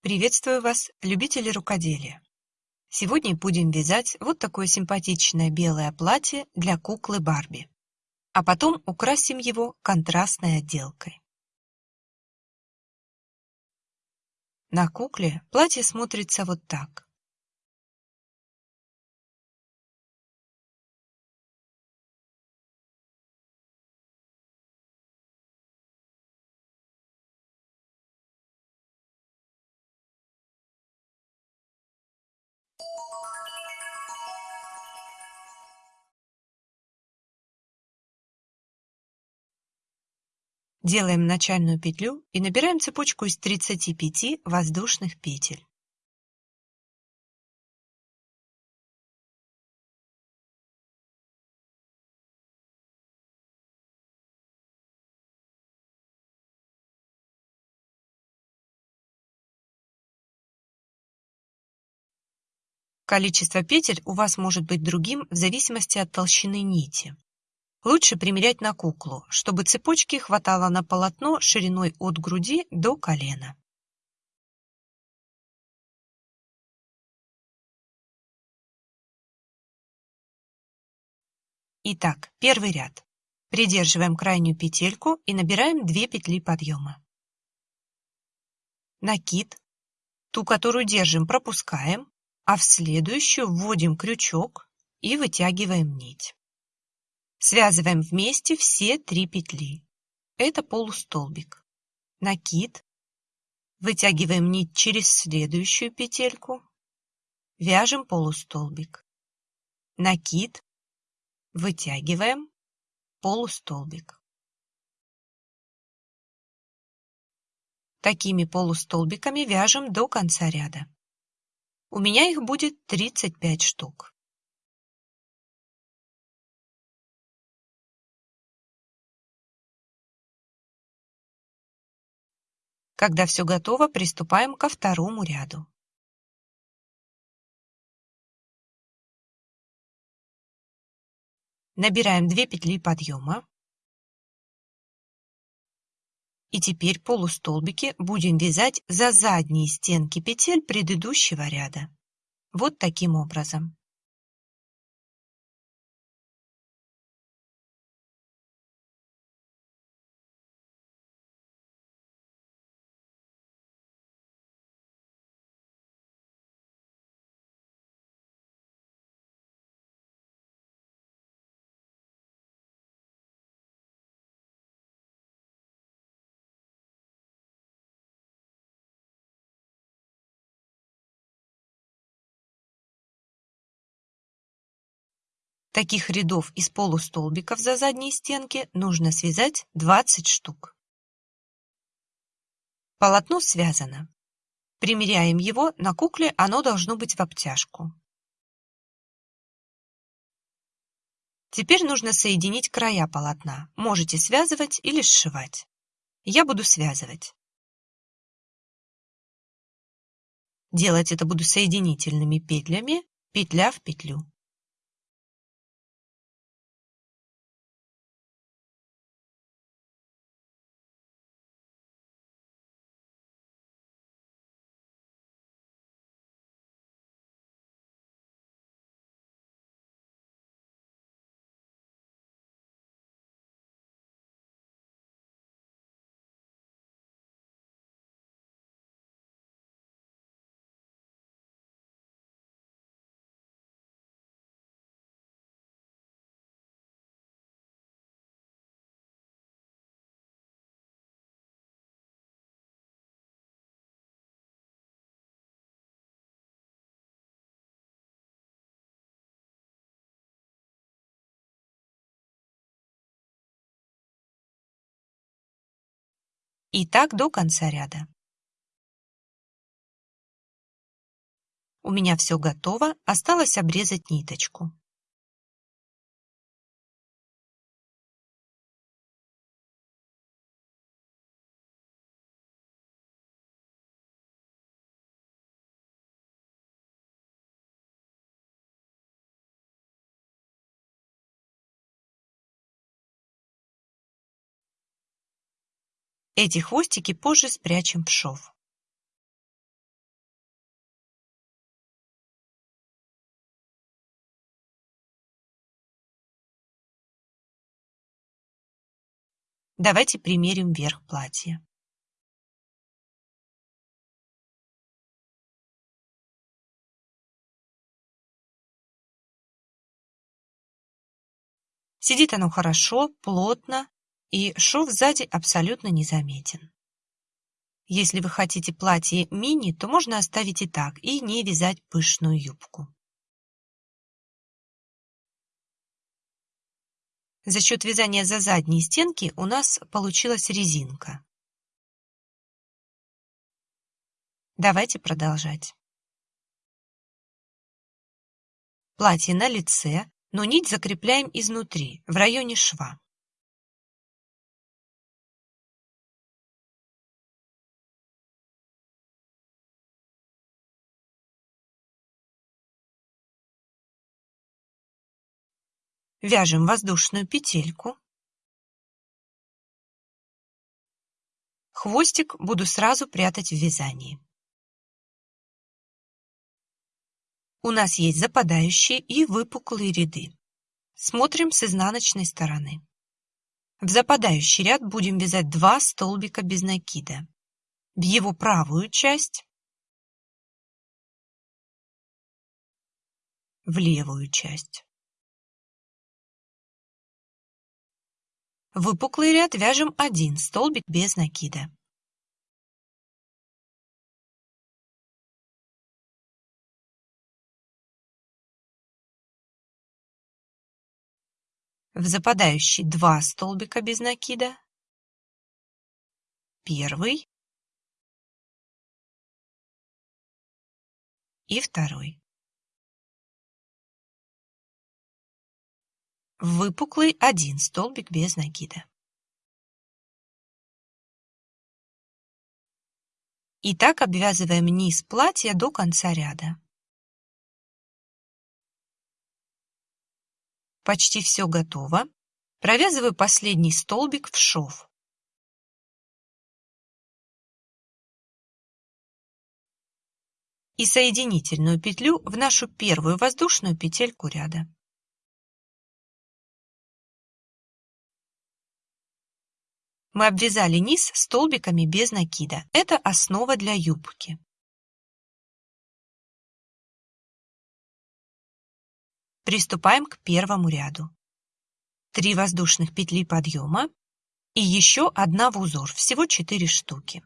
Приветствую вас, любители рукоделия! Сегодня будем вязать вот такое симпатичное белое платье для куклы Барби, а потом украсим его контрастной отделкой. На кукле платье смотрится вот так. Делаем начальную петлю и набираем цепочку из 35 воздушных петель. Количество петель у вас может быть другим в зависимости от толщины нити. Лучше примерять на куклу, чтобы цепочки хватало на полотно шириной от груди до колена. Итак, первый ряд. Придерживаем крайнюю петельку и набираем 2 петли подъема. Накид. Ту, которую держим, пропускаем, а в следующую вводим крючок и вытягиваем нить. Связываем вместе все три петли. Это полустолбик. Накид. Вытягиваем нить через следующую петельку. Вяжем полустолбик. Накид. Вытягиваем. Полустолбик. Такими полустолбиками вяжем до конца ряда. У меня их будет 35 штук. Когда все готово, приступаем ко второму ряду. Набираем 2 петли подъема. И теперь полустолбики будем вязать за задние стенки петель предыдущего ряда. Вот таким образом. Таких рядов из полустолбиков за задние стенки нужно связать 20 штук. Полотно связано. Примеряем его, на кукле оно должно быть в обтяжку. Теперь нужно соединить края полотна. Можете связывать или сшивать. Я буду связывать. Делать это буду соединительными петлями, петля в петлю. И так до конца ряда. У меня все готово, осталось обрезать ниточку. Эти хвостики позже спрячем в шов. Давайте примерим верх платья. Сидит оно хорошо, плотно, и шов сзади абсолютно незаметен. Если вы хотите платье мини, то можно оставить и так, и не вязать пышную юбку. За счет вязания за задние стенки у нас получилась резинка. Давайте продолжать. Платье на лице, но нить закрепляем изнутри, в районе шва. Вяжем воздушную петельку. Хвостик буду сразу прятать в вязании. У нас есть западающие и выпуклые ряды. Смотрим с изнаночной стороны. В западающий ряд будем вязать два столбика без накида. В его правую часть, в левую часть. Выпуклый ряд вяжем один столбик без накида. В западающий два столбика без накида. Первый и второй. Выпуклый один столбик без накида. И так обвязываем низ платья до конца ряда. Почти все готово. Провязываю последний столбик в шов. И соединительную петлю в нашу первую воздушную петельку ряда. Мы обвязали низ столбиками без накида. Это основа для юбки. Приступаем к первому ряду. Три воздушных петли подъема и еще одна в узор, всего 4 штуки.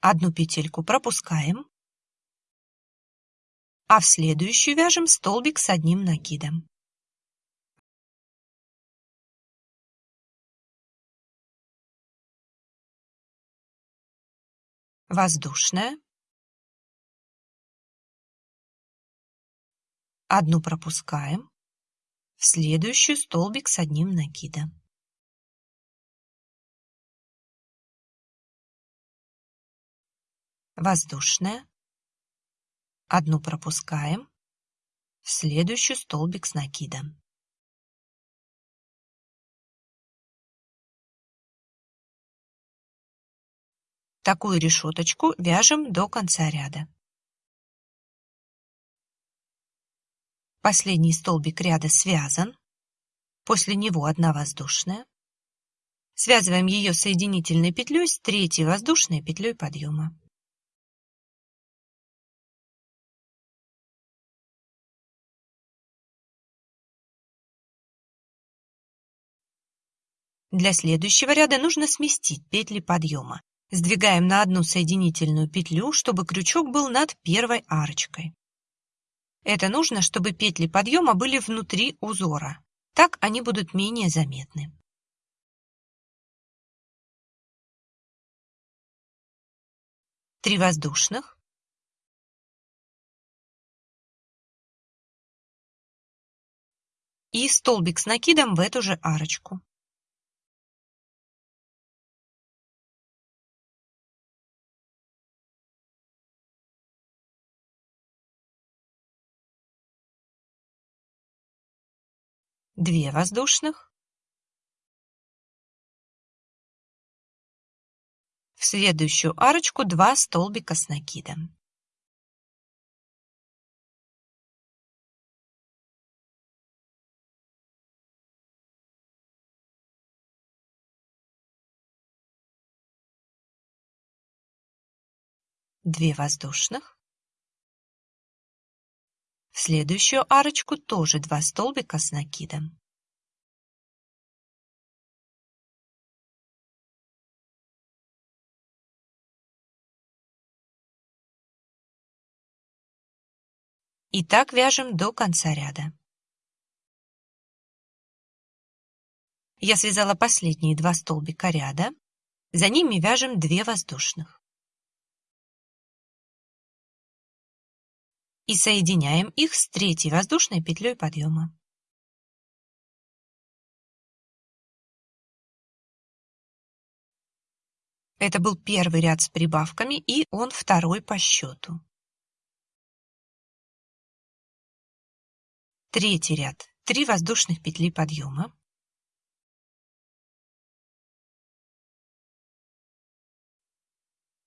Одну петельку пропускаем, а в следующую вяжем столбик с одним накидом. Воздушная. Одну пропускаем. В следующую столбик с одним накидом. Воздушная. Одну пропускаем. В следующий столбик с накидом. Такую решеточку вяжем до конца ряда. Последний столбик ряда связан. После него одна воздушная. Связываем ее соединительной петлей с третьей воздушной петлей подъема. Для следующего ряда нужно сместить петли подъема. Сдвигаем на одну соединительную петлю, чтобы крючок был над первой арочкой. Это нужно, чтобы петли подъема были внутри узора. Так они будут менее заметны. Три воздушных. И столбик с накидом в эту же арочку. Две воздушных. В следующую арочку два столбика с накидом. Две воздушных. Следующую арочку тоже 2 столбика с накидом. И так вяжем до конца ряда. Я связала последние два столбика ряда, за ними вяжем 2 воздушных. И соединяем их с третьей воздушной петлей подъема. Это был первый ряд с прибавками, и он второй по счету. Третий ряд. 3 воздушных петли подъема.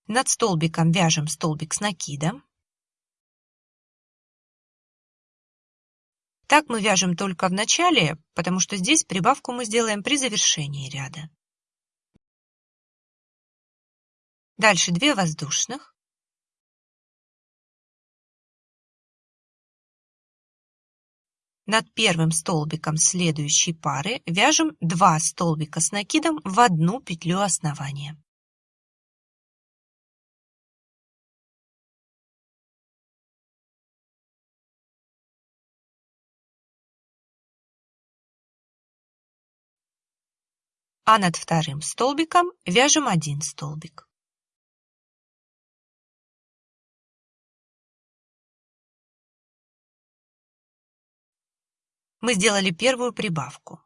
Над столбиком вяжем столбик с накидом. Так мы вяжем только в начале, потому что здесь прибавку мы сделаем при завершении ряда. Дальше 2 воздушных. Над первым столбиком следующей пары вяжем 2 столбика с накидом в одну петлю основания. А над вторым столбиком вяжем один столбик. мы сделали первую прибавку.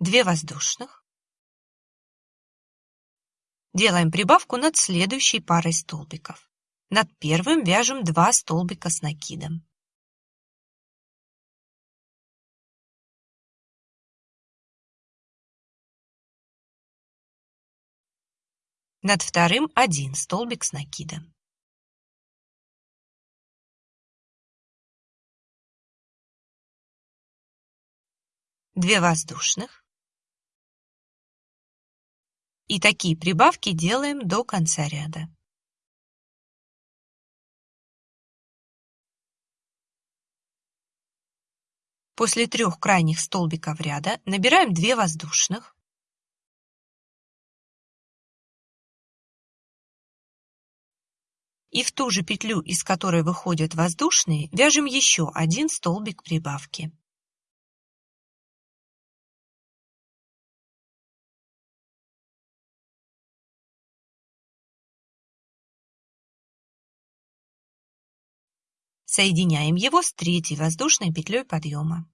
2 воздушных. Делаем прибавку над следующей парой столбиков. Над первым вяжем 2 столбика с накидом. Над вторым один столбик с накидом. 2 воздушных. И такие прибавки делаем до конца ряда. После трех крайних столбиков ряда набираем 2 воздушных. И в ту же петлю, из которой выходят воздушные, вяжем еще один столбик прибавки. Соединяем его с третьей воздушной петлей подъема.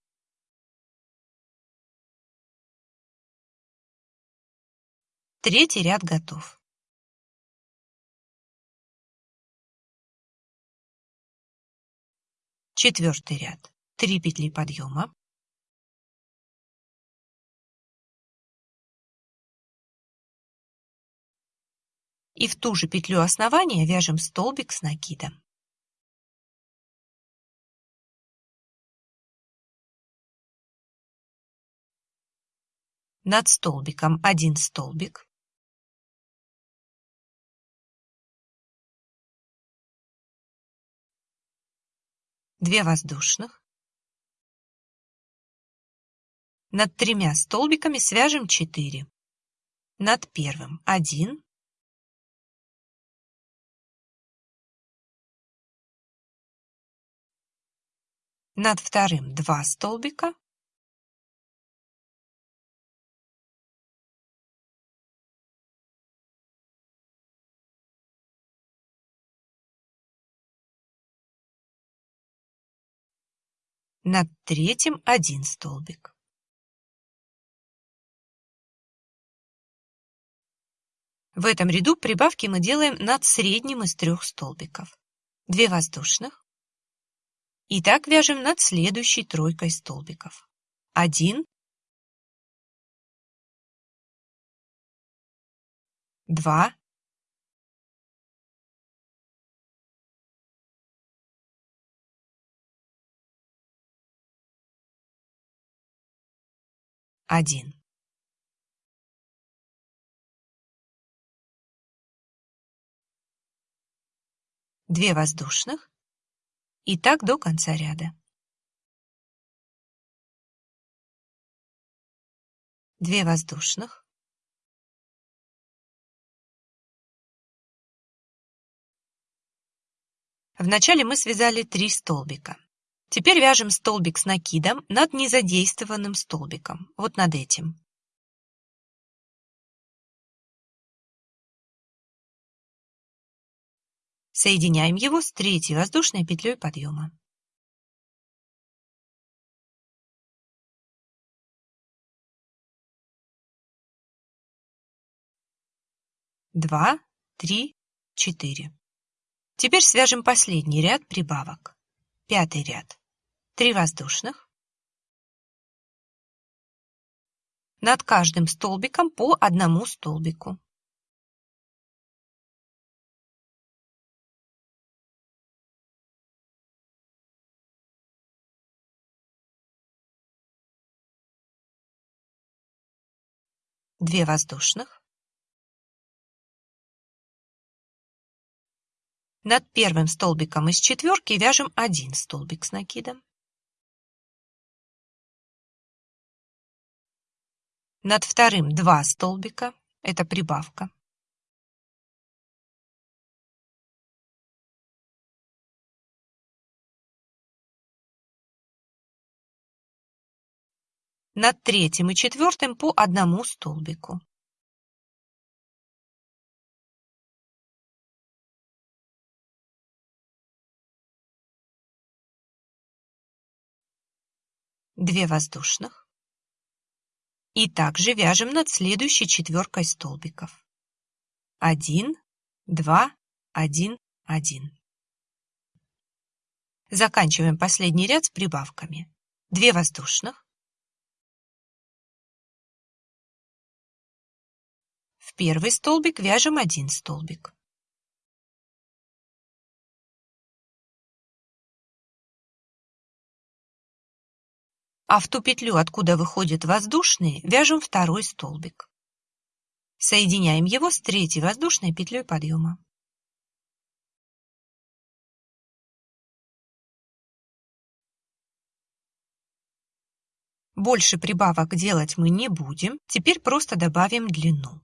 Третий ряд готов. Четвертый ряд. Три петли подъема. И в ту же петлю основания вяжем столбик с накидом. над столбиком один столбик, две воздушных, над тремя столбиками свяжем 4, над первым 1, над вторым 2 столбика, над третьим один столбик. В этом ряду прибавки мы делаем над средним из трех столбиков. 2 воздушных. И так вяжем над следующей тройкой столбиков. 1, 2, один 2 воздушных и так до конца ряда. 2 воздушных, Вначале мы связали 3 столбика. Теперь вяжем столбик с накидом над незадействованным столбиком, вот над этим. Соединяем его с третьей воздушной петлей подъема. Два, три, четыре. Теперь свяжем последний ряд прибавок. Пятый ряд. Три воздушных. Над каждым столбиком по одному столбику. Две воздушных. Над первым столбиком из четверки вяжем один столбик с накидом. Над вторым два столбика, это прибавка. Над третьим и четвертым по одному столбику. Две воздушных. И также вяжем над следующей четверкой столбиков. Один, два, один, один. Заканчиваем последний ряд с прибавками. Две воздушных. В первый столбик вяжем один столбик. А в ту петлю, откуда выходит воздушный, вяжем второй столбик. Соединяем его с третьей воздушной петлей подъема. Больше прибавок делать мы не будем, теперь просто добавим длину.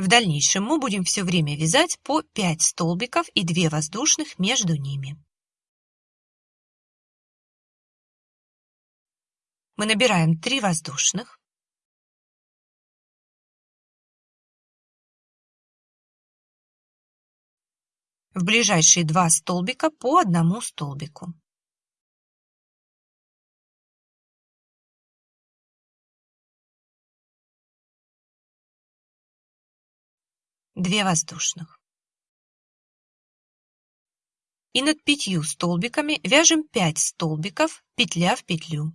В дальнейшем мы будем все время вязать по 5 столбиков и 2 воздушных между ними. Мы набираем 3 воздушных. В ближайшие два столбика по одному столбику. Две воздушных. И над пятью столбиками вяжем 5 столбиков, петля в петлю.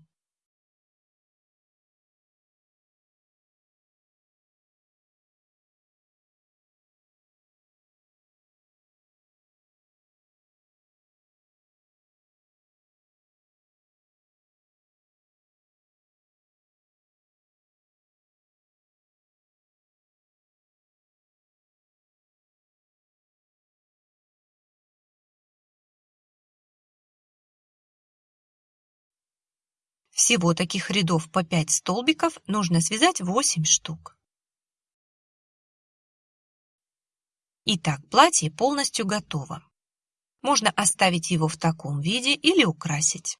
Всего таких рядов по 5 столбиков нужно связать 8 штук. Итак, платье полностью готово. Можно оставить его в таком виде или украсить.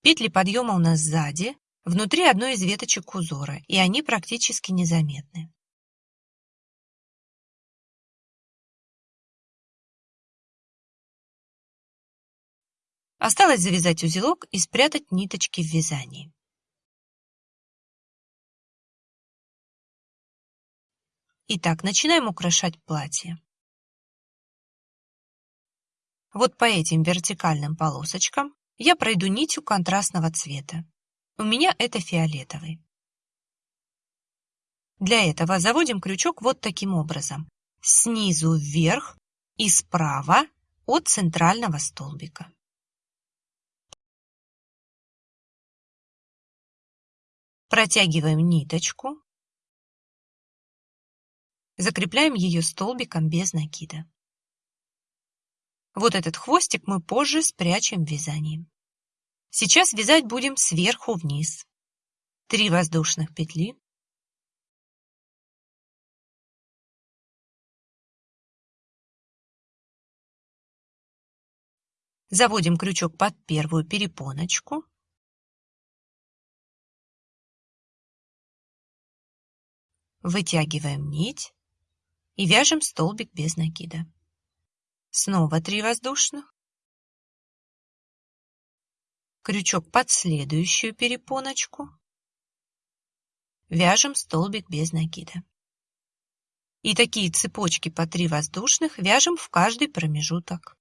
Петли подъема у нас сзади, внутри одной из веточек узора, и они практически незаметны. Осталось завязать узелок и спрятать ниточки в вязании. Итак, начинаем украшать платье. Вот по этим вертикальным полосочкам я пройду нитью контрастного цвета. У меня это фиолетовый. Для этого заводим крючок вот таким образом. Снизу вверх и справа от центрального столбика. Протягиваем ниточку. Закрепляем ее столбиком без накида. Вот этот хвостик мы позже спрячем в вязании. Сейчас вязать будем сверху вниз. Три воздушных петли. Заводим крючок под первую перепоночку. Вытягиваем нить и вяжем столбик без накида. Снова 3 воздушных. Крючок под следующую перепоночку. Вяжем столбик без накида. И такие цепочки по 3 воздушных вяжем в каждый промежуток.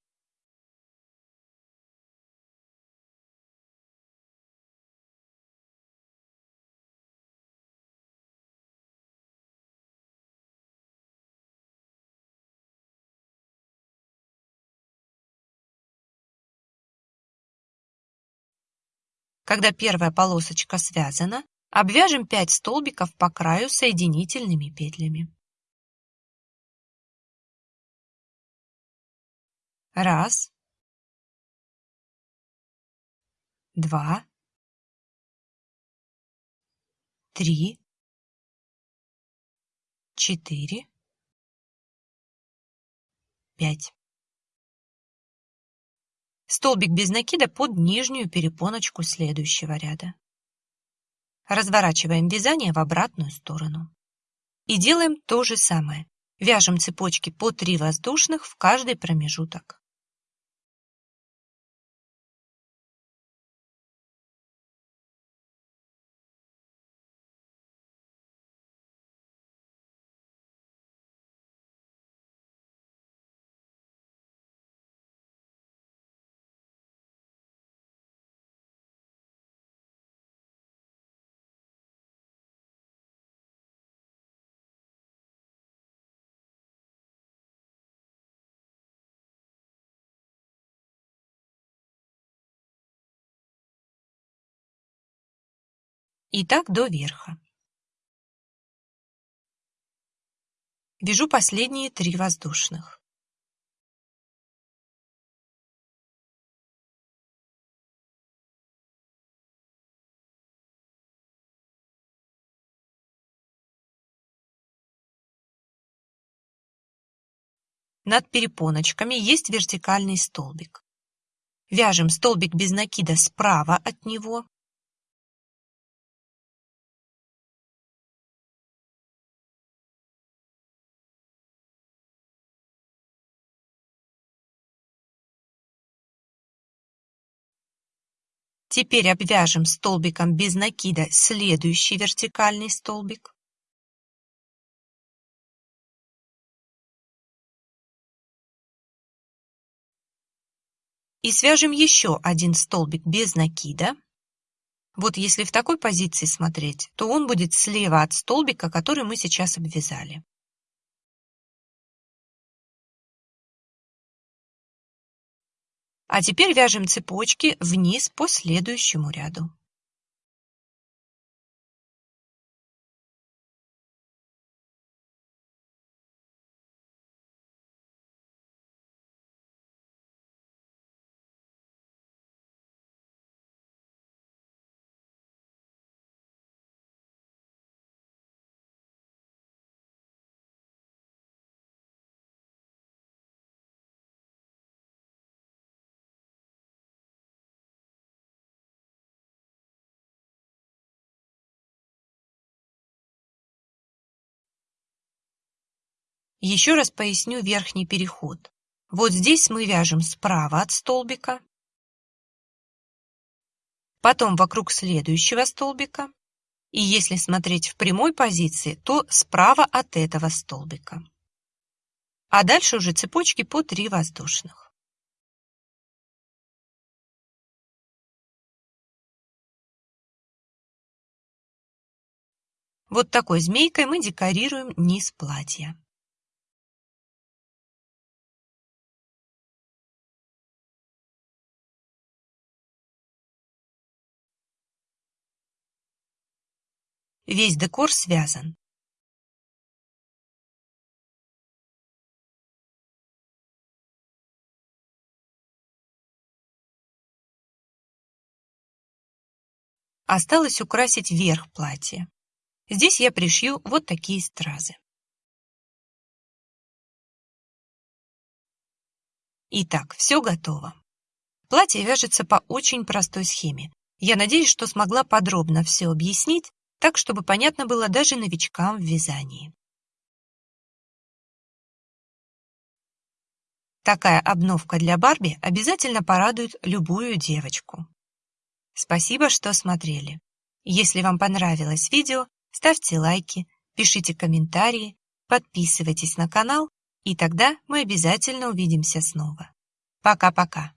Когда первая полосочка связана, обвяжем 5 столбиков по краю соединительными петлями. Раз, два, три, четыре, пять столбик без накида под нижнюю перепоночку следующего ряда. Разворачиваем вязание в обратную сторону. И делаем то же самое. Вяжем цепочки по 3 воздушных в каждый промежуток. И так до верха. Вяжу последние три воздушных. Над перепоночками есть вертикальный столбик. Вяжем столбик без накида справа от него Теперь обвяжем столбиком без накида следующий вертикальный столбик. И свяжем еще один столбик без накида. Вот если в такой позиции смотреть, то он будет слева от столбика, который мы сейчас обвязали. А теперь вяжем цепочки вниз по следующему ряду. Еще раз поясню верхний переход. Вот здесь мы вяжем справа от столбика, потом вокруг следующего столбика, и если смотреть в прямой позиции, то справа от этого столбика. А дальше уже цепочки по 3 воздушных. Вот такой змейкой мы декорируем низ платья. Весь декор связан. Осталось украсить верх платья. Здесь я пришью вот такие стразы. Итак, все готово. Платье вяжется по очень простой схеме. Я надеюсь, что смогла подробно все объяснить, так, чтобы понятно было даже новичкам в вязании. Такая обновка для Барби обязательно порадует любую девочку. Спасибо, что смотрели. Если вам понравилось видео, ставьте лайки, пишите комментарии, подписывайтесь на канал, и тогда мы обязательно увидимся снова. Пока-пока.